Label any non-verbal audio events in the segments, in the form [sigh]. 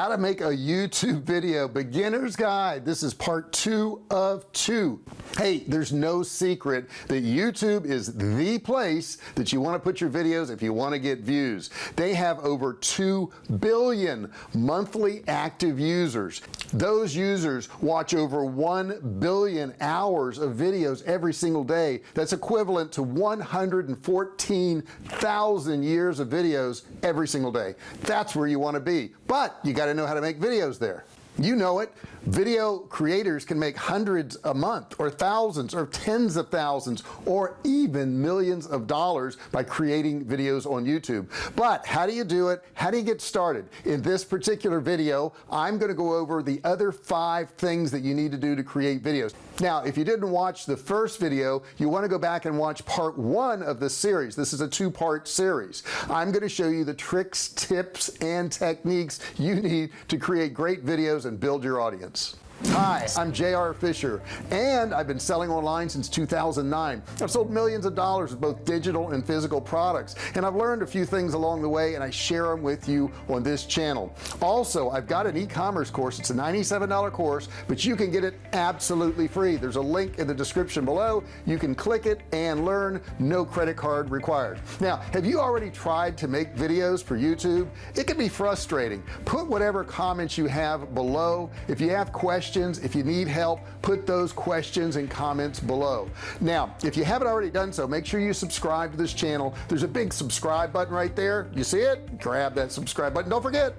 how to make a YouTube video. Beginner's guide. This is part two of two. Hey there's no secret that YouTube is the place that you want to put your videos if you want to get views. They have over 2 billion monthly active users. Those users watch over 1 billion hours of videos every single day. That's equivalent to 114,000 years of videos every single day. That's where you want to be. But you got to know how to make videos there. You know it. Video creators can make hundreds a month or thousands or tens of thousands or even millions of dollars by creating videos on YouTube. But how do you do it? How do you get started? In this particular video I'm going to go over the other five things that you need to do to create videos now if you didn't watch the first video you want to go back and watch part one of this series. This is a two-part series. I'm going to show you the tricks tips and techniques you need to create great videos and build your audience Hi I'm JR Fisher and I've been selling online since 2009 I've sold millions of dollars of both digital and physical products and I've learned a few things along the way and I share them with you on this channel. Also I've got an e-commerce course. It's a $97 course but you can get it absolutely free. There's a link in the description below. You can click it and learn. No credit card required. Now have you already tried to make videos for YouTube? It can be frustrating. Put whatever comments you have below. If you have questions questions. If you need help put those questions and comments below. Now if you haven't already done so make sure you subscribe to this channel. There's a big subscribe button right there. You see it? Grab that subscribe button. Don't forget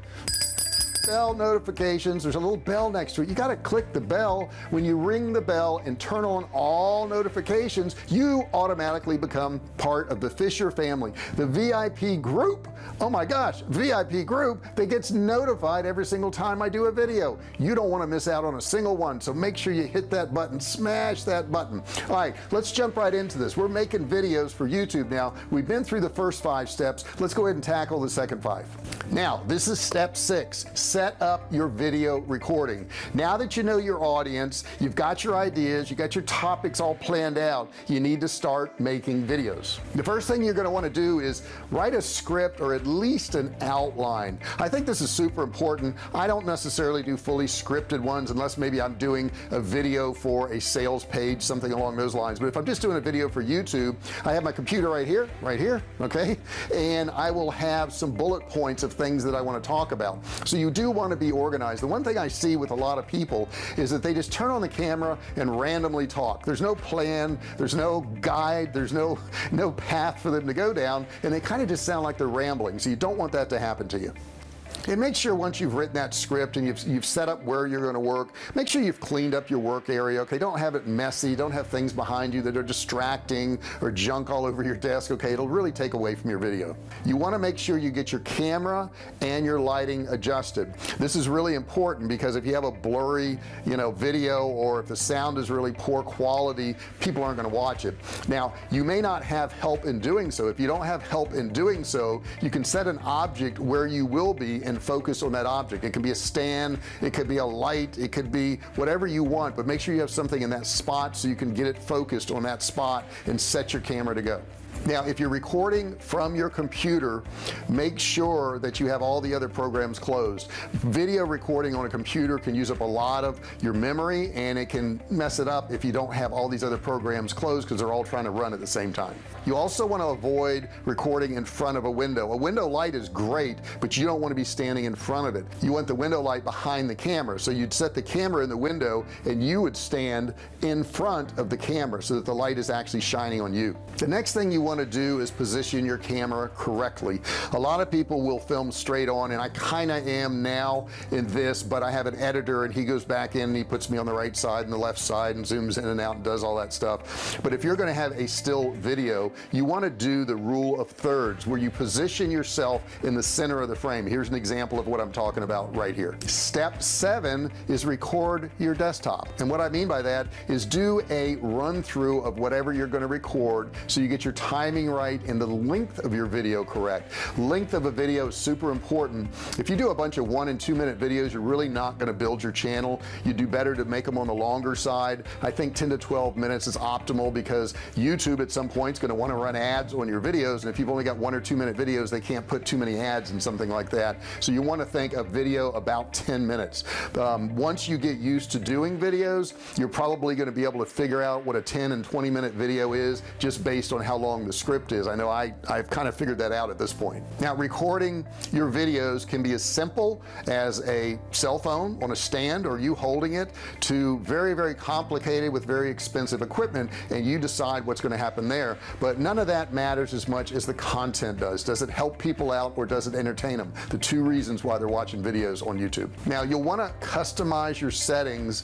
bell notifications. There's a little bell next to it. You got to click the bell. When you ring the bell and turn on all notifications you automatically become part of the Fisher family. The VIP group oh my gosh VIP group that gets notified every single time I do a video. You don't want to miss out on a single one so make sure you hit that button smash that button. All right let's jump right into this. We're making videos for YouTube now. We've been through the first five steps. Let's go ahead and tackle the second five. Now this is step six set up your video recording. Now that you know your audience you've got your ideas you got your topics all planned out you need to start making videos. The first thing you're going to want to do is write a script or at least an outline. I think this is super important. I don't necessarily do fully scripted ones unless maybe I'm doing a video for a sales page something along those lines. But if I'm just doing a video for YouTube I have my computer right here right here okay? And I will have some bullet points of things that I want to talk about. So you do do want to be organized. The one thing I see with a lot of people is that they just turn on the camera and randomly talk. There's no plan there's no guide there's no no path for them to go down and they kind of just sound like they're rambling. So you don't want that to happen to you and make sure once you've written that script and you've, you've set up where you're going to work make sure you've cleaned up your work area okay? Don't have it messy don't have things behind you that are distracting or junk all over your desk okay? It'll really take away from your video. You want to make sure you get your camera and your lighting adjusted. This is really important because if you have a blurry you know video or if the sound is really poor quality people aren't going to watch it. Now you may not have help in doing so. If you don't have help in doing so you can set an object where you will be and focus on that object. It can be a stand it could be a light it could be whatever you want but make sure you have something in that spot so you can get it focused on that spot and set your camera to go now if you're recording from your computer make sure that you have all the other programs closed. Video recording on a computer can use up a lot of your memory and it can mess it up if you don't have all these other programs closed because they're all trying to run at the same time. You also want to avoid recording in front of a window. A window light is great but you don't want to be standing in front of it. You want the window light behind the camera. So you'd set the camera in the window and you would stand in front of the camera so that the light is actually shining on you. The next thing you want want to do is position your camera correctly. A lot of people will film straight on and I kind of am now in this but I have an editor and he goes back in and he puts me on the right side and the left side and zooms in and out and does all that stuff. But if you're going to have a still video you want to do the rule of thirds where you position yourself in the center of the frame. Here's an example of what I'm talking about right here. Step seven is record your desktop. And what I mean by that is do a run through of whatever you're going to record so you get your time timing right and the length of your video correct. Length of a video is super important. If you do a bunch of one and two minute videos you're really not going to build your channel. You do better to make them on the longer side. I think 10 to 12 minutes is optimal because YouTube at some point is going to want to run ads on your videos and if you've only got one or two minute videos they can't put too many ads and something like that. So you want to think a video about 10 minutes. Um, once you get used to doing videos you're probably going to be able to figure out what a 10 and 20 minute video is just based on how long the script is I know I I've kind of figured that out at this point. Now recording your videos can be as simple as a cell phone on a stand or you holding it to very very complicated with very expensive equipment and you decide what's going to happen there. But none of that matters as much as the content does. Does it help people out or does it entertain them? The two reasons why they're watching videos on YouTube. Now you'll want to customize your settings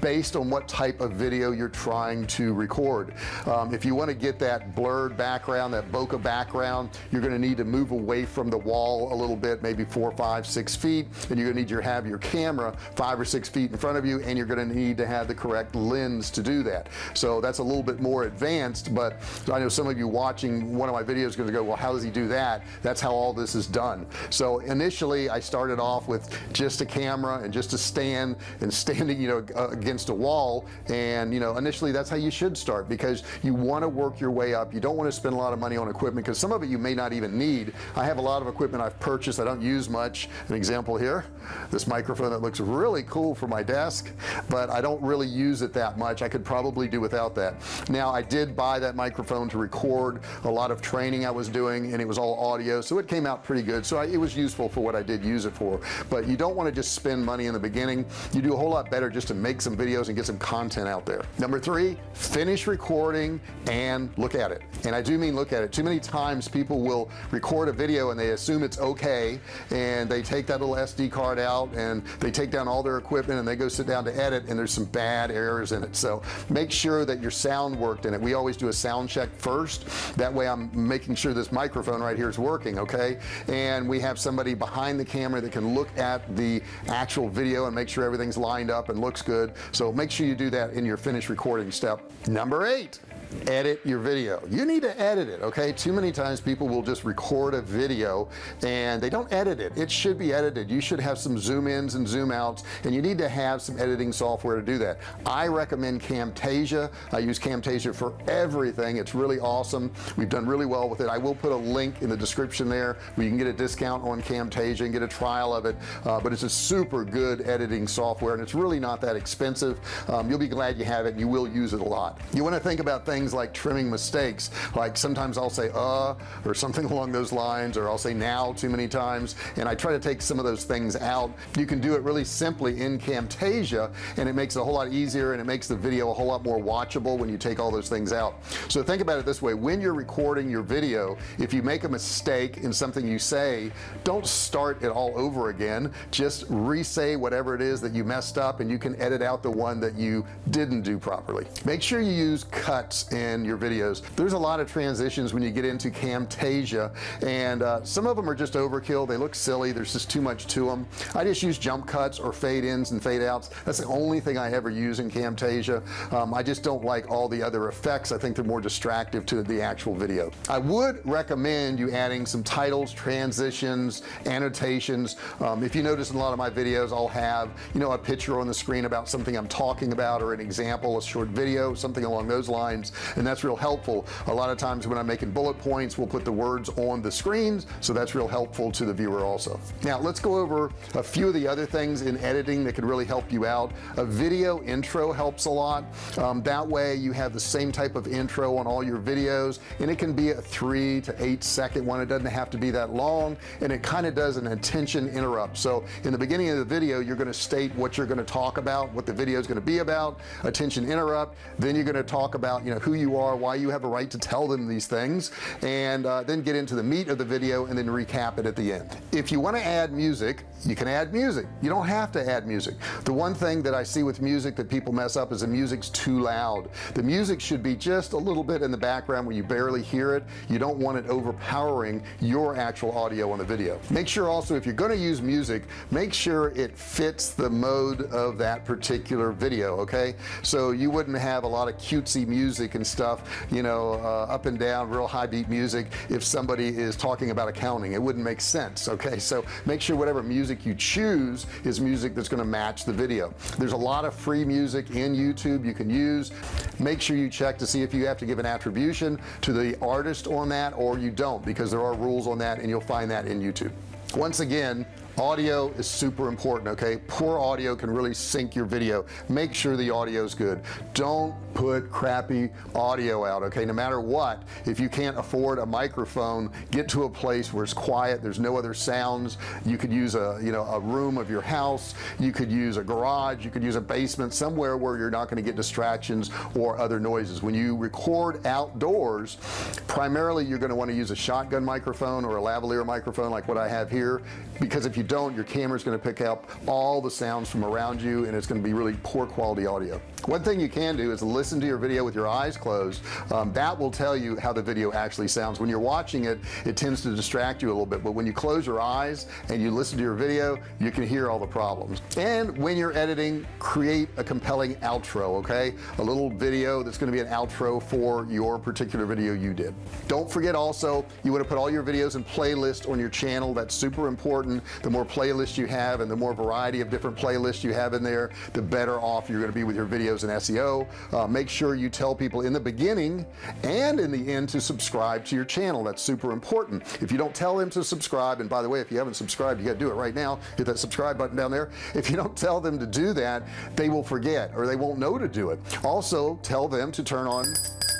based on what type of video you're trying to record. Um, if you want to get that blurred background that bokeh background you're going to need to move away from the wall a little bit maybe four five six feet and you're gonna need to have your camera five or six feet in front of you and you're gonna need to have the correct lens to do that. So that's a little bit more advanced but I know some of you watching one of my videos going to go well how does he do that? That's how all this is done. So initially I started off with just a camera and just a stand and standing you know against a wall and you know initially that's how you should start because you want to work your way up. You don't want to spend a lot of money on equipment because some of it you may not even need. I have a lot of equipment I've purchased. I don't use much. An example here this microphone that looks really cool for my desk but I don't really use it that much. I could probably do without that. Now I did buy that microphone to record a lot of training I was doing and it was all audio so it came out pretty good. So I, it was useful for what I did use it for. But you don't want to just spend money in the beginning. You do a whole lot better just to make some videos and get some content out there. Number three finish recording and look at it. And I do mean look at it. Too many times people will record a video and they assume it's okay and they take that little SD card out and they take down all their equipment and they go sit down to edit and there's some bad errors in it. So make sure that your sound worked in it. We always do a sound check first. That way I'm making sure this microphone right here is working okay? And we have somebody behind the camera that can look at the actual video and make sure everything's lined up and looks good. So make sure you do that in your finished recording step. Number eight edit your video. You need to edit it okay? Too many times people will just record a video and they don't edit it. It should be edited. You should have some zoom ins and zoom outs and you need to have some editing software to do that. I recommend Camtasia. I use Camtasia for everything. It's really awesome. We've done really well with it. I will put a link in the description there where you can get a discount on Camtasia and get a trial of it. Uh, but it's a super good editing software and it's really not that expensive. Um, you'll be glad you have it and you will use it a lot. You want to think about things things like trimming mistakes. Like sometimes I'll say uh or something [laughs] along those lines or I'll say now too many times and I try to take some of those things out. You can do it really simply in Camtasia and it makes it a whole lot easier and it makes the video a whole lot more watchable when you take all those things out. So think about it this way. When you're recording your video if you make a mistake in something you say don't start it all over again. Just re-say whatever it is that you messed up and you can edit out the one that you didn't do properly. Make sure you use cuts in your videos. There's a lot of transitions when you get into Camtasia and uh, some of them are just overkill. They look silly. There's just too much to them I just use jump cuts or fade ins and fade outs that's the only thing I ever use in Camtasia. Um, I just don't like all the other effects. I think they're more distractive to the actual video. I would recommend you adding some titles transitions annotations. Um, if you notice in a lot of my videos I'll have you know a picture on the screen about something I'm talking about or an example a short video something along those lines and that's real helpful. A lot of times when I'm making bullet points we'll put the words on the screens so that's real helpful to the viewer also. Now let's go over a few of the other things in editing that could really help you out. A video intro helps a lot. Um, that way you have the same type of intro on all your videos and it can be a three to eight second one. It doesn't have to be that long and it kind of does an attention interrupt. So in the beginning of the video you're going to state what you're going to talk about what the video is going to be about attention interrupt. Then you're going to talk about you know who you are why you have a right to tell them these things and uh, then get into the meat of the video and then recap it at the end. If you want to add music you can add music. You don't have to add music. The one thing that I see with music that people mess up is the music's too loud. The music should be just a little bit in the background where you barely hear it. You don't want it overpowering your actual audio on the video. Make sure also if you're going to use music make sure it fits the mode of that particular video okay? So you wouldn't have a lot of cutesy music and stuff you know uh, up and down real high beat music if somebody is talking about accounting. It wouldn't make sense okay? So make sure whatever music you choose is music that's going to match the video. There's a lot of free music in YouTube you can use. Make sure you check to see if you have to give an attribution to the artist on that or you don't because there are rules on that and you'll find that in YouTube. Once again audio is super important okay? Poor audio can really sink your video. Make sure the audio is good. Don't put crappy audio out okay? No matter what if you can't afford a microphone get to a place where it's quiet there's no other sounds. You could use a you know a room of your house. You could use a garage. You could use a basement somewhere where you're not going to get distractions or other noises. When you record outdoors primarily you're going to want to use a shotgun microphone or a lavalier microphone like what I have here because if you don't your camera is going to pick up all the sounds from around you and it's going to be really poor quality audio. One thing you can do is listen to your video with your eyes closed um, that will tell you how the video actually sounds. When you're watching it it tends to distract you a little bit but when you close your eyes and you listen to your video you can hear all the problems. And when you're editing create a compelling outro okay? A little video that's going to be an outro for your particular video you did. Don't forget also you want to put all your videos in playlist on your channel. That's super important. The more playlists you have and the more variety of different playlists you have in there the better off you're going to be with your videos and SEO uh, make sure you tell people in the beginning and in the end to subscribe to your channel. That's super important. If you don't tell them to subscribe and by the way if you haven't subscribed you got to do it right now. Hit that subscribe button down there. [laughs] If you don't tell them to do that they will forget or they won't know to do it. Also tell them to turn on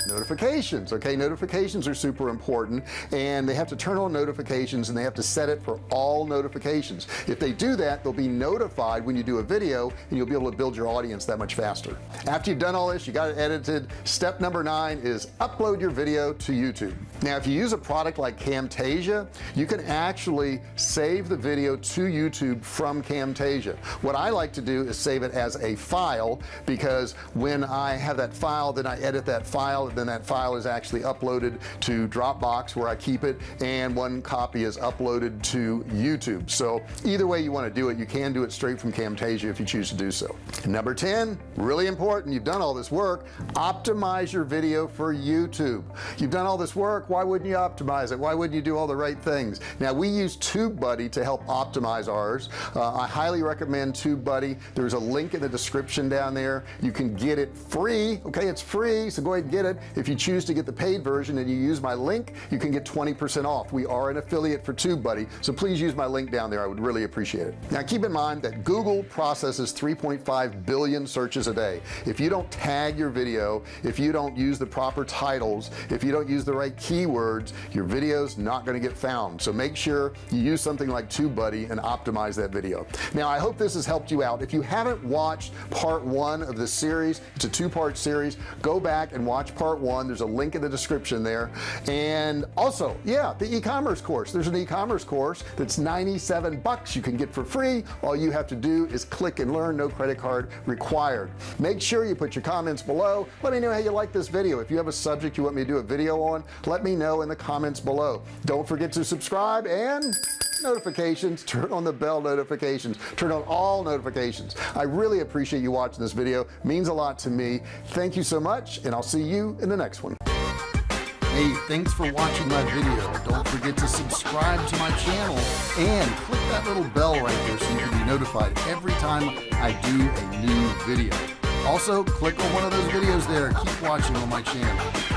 notifications okay? Notifications are super important and they have to turn on notifications and they have to set it for all notifications. If they do that they'll be notified when you do a video and you'll be able to build your audience that much faster. After you've done all this you got it edited. Step number nine is upload your video to YouTube. Now if you use a product like Camtasia you can actually save the video to YouTube from Camtasia. What I like to do is save it as a file because when I have that file then I edit that file then that file is actually uploaded to Dropbox where I keep it and one copy is uploaded to YouTube. So either way you want to do it you can do it straight from Camtasia if you choose to do so. Number 10 really important you've done all this work optimize your video for YouTube. You've done all this work why wouldn't you optimize it? Why wouldn't you do all the right things? Now we use TubeBuddy to help optimize ours. Uh, I highly recommend TubeBuddy. There's a link in the description down there. You can get it free okay it's free so go ahead and get it if you choose to get the paid version and you use my link you can get 20% off. We are an affiliate for TubeBuddy so please use my link down there. I would really appreciate it. Now keep in mind that Google processes 3.5 billion searches a day. If you don't tag your video if you don't use the proper titles if you don't use the right keywords your videos not going to get found. So make sure you use something like TubeBuddy and optimize that video. Now I hope this has helped you out. If you haven't watched part one of this series it's a two-part series go back and watch part part one. There's a link in the description there. And also yeah the e-commerce course. There's an e-commerce course that's 97 bucks you can get for free. All you have to do is click and learn. No credit card required. Make sure you put your comments below. Let me know how you like this video. If you have a subject you want me to do a video on let me know in the comments below. Don't forget to subscribe and notifications. Turn on the bell notifications. Turn on all notifications. I really appreciate you watching this video. Means a lot to me. Thank you so much and I'll see you in the next one. Hey thanks for watching my video. Don't forget to subscribe to my channel and click that little bell right there so you can be notified every time I do a new video. Also click on one of those videos there. Keep watching on my channel